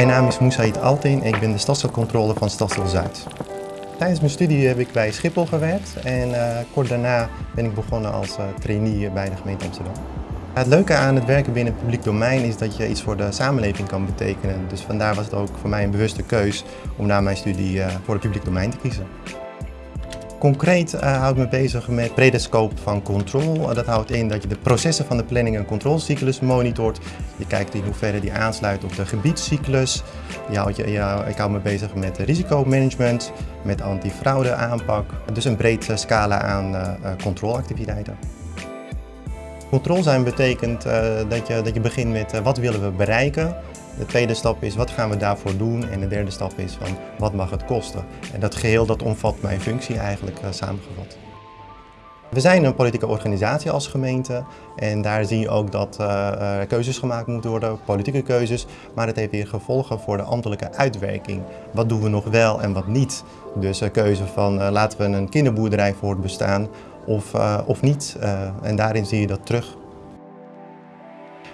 Mijn naam is Moussaïd Altin ik ben de stadscontrole van Stadsel Zuid. Tijdens mijn studie heb ik bij Schiphol gewerkt en uh, kort daarna ben ik begonnen als uh, trainee bij de gemeente Amsterdam. Het leuke aan het werken binnen het publiek domein is dat je iets voor de samenleving kan betekenen. Dus vandaar was het ook voor mij een bewuste keus om na mijn studie uh, voor het publiek domein te kiezen. Concreet uh, houd ik me bezig met brede scope van control. dat houdt in dat je de processen van de planning- en controlecyclus monitort. Je kijkt in hoeverre die aansluit op de gebiedscyclus. Ik hou me bezig met risicomanagement, met antifraude aanpak. Dus een breed uh, scala aan controleactiviteiten. Controle zijn betekent dat, je, dat je begint met wat willen we bereiken. De tweede stap is wat gaan we daarvoor doen en de derde stap is van wat mag het kosten. En dat geheel dat omvat mijn functie eigenlijk uh, samengevat. We zijn een politieke organisatie als gemeente en daar zie je ook dat uh, keuzes gemaakt moeten worden, politieke keuzes, maar het heeft weer gevolgen voor de ambtelijke uitwerking. Wat doen we nog wel en wat niet? Dus een keuze van uh, laten we een kinderboerderij voortbestaan of, of niet. en daarin zie je dat terug.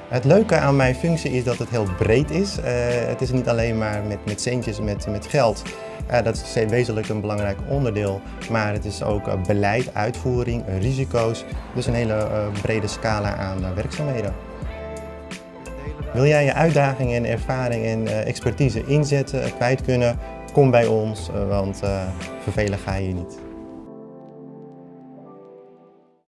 Het leuke aan mijn functie is dat het heel breed is. Uh, het is niet alleen maar met, met centjes, met, met geld. Uh, dat is wezenlijk een belangrijk onderdeel. Maar het is ook uh, beleid, uitvoering, risico's. Dus een hele brede scala aan werkzaamheden. Wil jij je uitdagingen en ervaring en expertise inzetten, kwijt kunnen? Kom bij ons, want vervelen ga je niet.